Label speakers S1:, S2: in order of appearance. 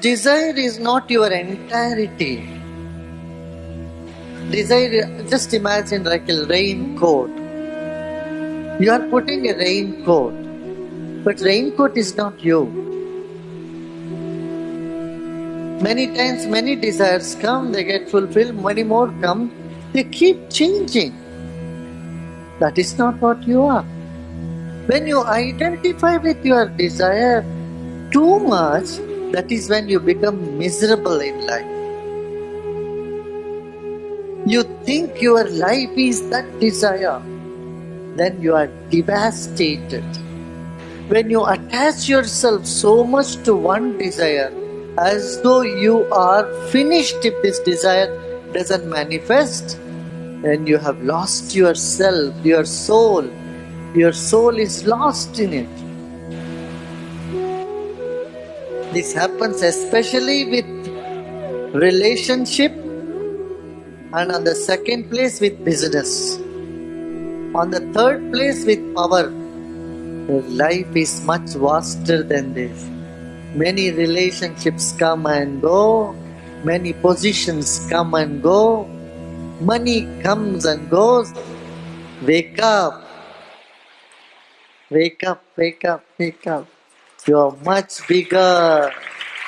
S1: Desire is not your entirety. Desire, just imagine like a raincoat. You are putting a raincoat, but raincoat is not you. Many times, many desires come, they get fulfilled, many more come, they keep changing. That is not what you are. When you identify with your desire too much, that is when you become miserable in life. You think your life is that desire, then you are devastated. When you attach yourself so much to one desire, as though you are finished if this desire doesn't manifest, then you have lost yourself, your soul. Your soul is lost in it. This happens especially with relationship and on the second place with business. On the third place with power. Life is much vaster than this. Many relationships come and go, many positions come and go, money comes and goes. Wake up, wake up, wake up, wake up. You are much bigger.